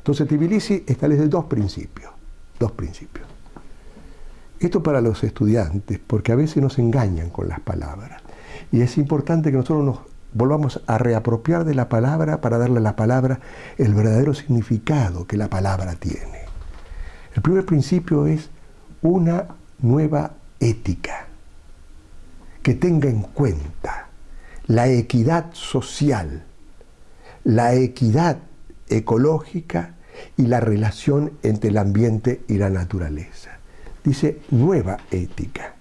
Entonces Tbilisi establece dos principios, dos principios. Esto para los estudiantes, porque a veces nos engañan con las palabras. Y es importante que nosotros nos volvamos a reapropiar de la palabra para darle a la palabra el verdadero significado que la palabra tiene. El primer principio es una nueva ética que tenga en cuenta la equidad social, la equidad ecológica y la relación entre el ambiente y la naturaleza. Dice nueva ética.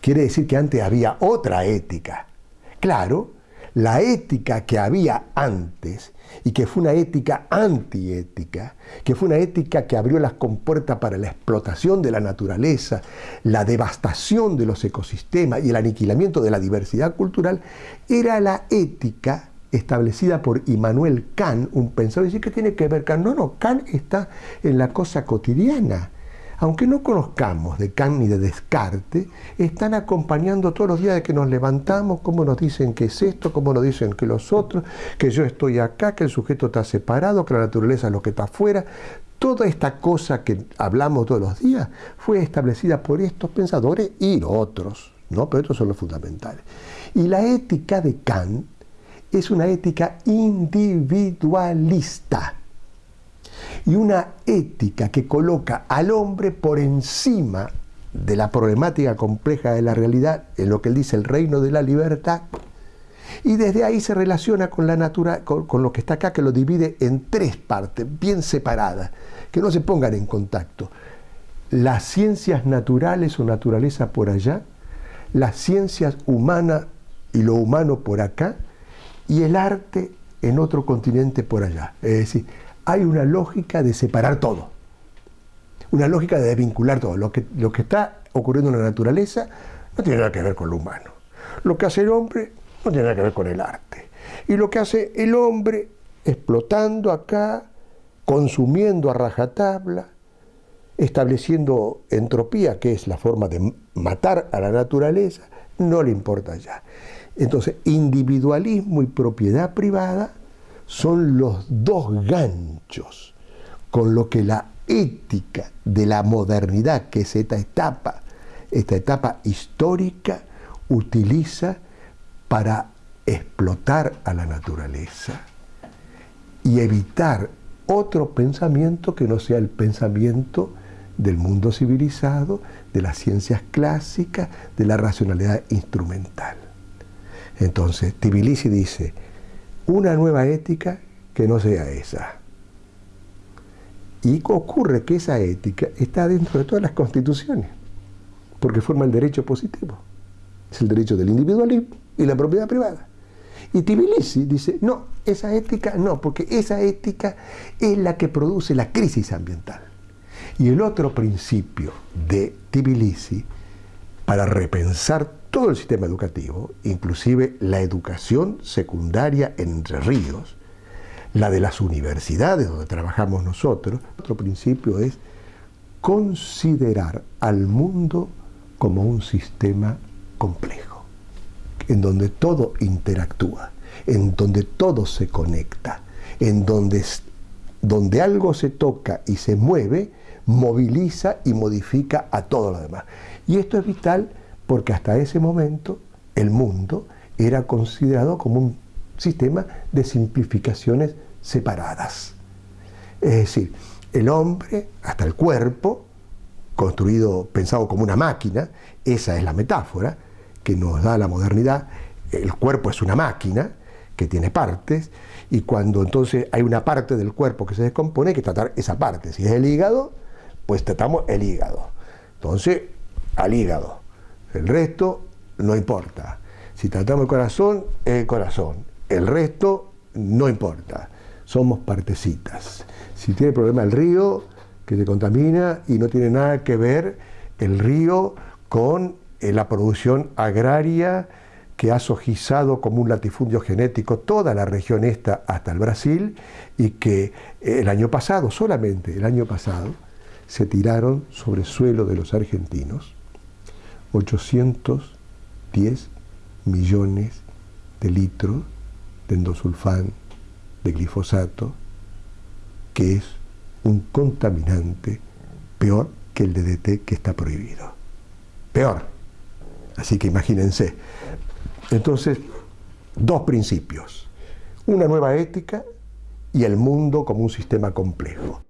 Quiere decir que antes había otra ética. Claro, la ética que había antes y que fue una ética antiética, que fue una ética que abrió las compuertas para la explotación de la naturaleza, la devastación de los ecosistemas y el aniquilamiento de la diversidad cultural, era la ética establecida por Immanuel Kant, un pensador, y que tiene que ver Kant. No, no, Kant está en la cosa cotidiana aunque no conozcamos de Kant ni de Descartes, están acompañando todos los días de que nos levantamos, cómo nos dicen que es esto, cómo nos dicen que los otros, que yo estoy acá, que el sujeto está separado, que la naturaleza es lo que está afuera. Toda esta cosa que hablamos todos los días fue establecida por estos pensadores y otros, ¿no? pero estos son los fundamentales. Y la ética de Kant es una ética individualista y una ética que coloca al hombre por encima de la problemática compleja de la realidad, en lo que él dice el reino de la libertad, y desde ahí se relaciona con la natura, con, lo que está acá, que lo divide en tres partes, bien separadas, que no se pongan en contacto. Las ciencias naturales o naturaleza por allá, las ciencias humanas y lo humano por acá, y el arte en otro continente por allá. Es decir, hay una lógica de separar todo, una lógica de desvincular todo. Lo que, lo que está ocurriendo en la naturaleza no tiene nada que ver con lo humano. Lo que hace el hombre no tiene nada que ver con el arte. Y lo que hace el hombre explotando acá, consumiendo a rajatabla, estableciendo entropía, que es la forma de matar a la naturaleza, no le importa ya. Entonces, individualismo y propiedad privada son los dos ganchos con lo que la ética de la modernidad, que es esta etapa, esta etapa histórica, utiliza para explotar a la naturaleza y evitar otro pensamiento que no sea el pensamiento del mundo civilizado, de las ciencias clásicas, de la racionalidad instrumental. Entonces, Tbilisi dice, una nueva ética que no sea esa. Y ocurre que esa ética está dentro de todas las constituciones, porque forma el derecho positivo. Es el derecho del individualismo y la propiedad privada. Y Tbilisi dice, no, esa ética no, porque esa ética es la que produce la crisis ambiental. Y el otro principio de Tbilisi, para repensar todo el sistema educativo, inclusive la educación secundaria en Entre Ríos, la de las universidades donde trabajamos nosotros, otro principio es considerar al mundo como un sistema complejo, en donde todo interactúa, en donde todo se conecta, en donde, donde algo se toca y se mueve, moviliza y modifica a todo lo demás. Y esto es vital porque hasta ese momento el mundo era considerado como un sistema de simplificaciones separadas. Es decir, el hombre, hasta el cuerpo, construido, pensado como una máquina, esa es la metáfora que nos da la modernidad, el cuerpo es una máquina que tiene partes, y cuando entonces hay una parte del cuerpo que se descompone, hay que tratar esa parte. Si es el hígado, pues tratamos el hígado. Entonces, al hígado. El resto no importa. Si tratamos el corazón, es el corazón. El resto no importa. Somos partecitas. Si tiene problema el río, que se contamina y no tiene nada que ver el río con eh, la producción agraria que ha sojizado como un latifundio genético toda la región esta hasta el Brasil y que eh, el año pasado, solamente el año pasado, se tiraron sobre el suelo de los argentinos 810 millones de litros de endosulfán, de glifosato, que es un contaminante peor que el DDT que está prohibido. Peor. Así que imagínense. Entonces, dos principios. Una nueva ética y el mundo como un sistema complejo.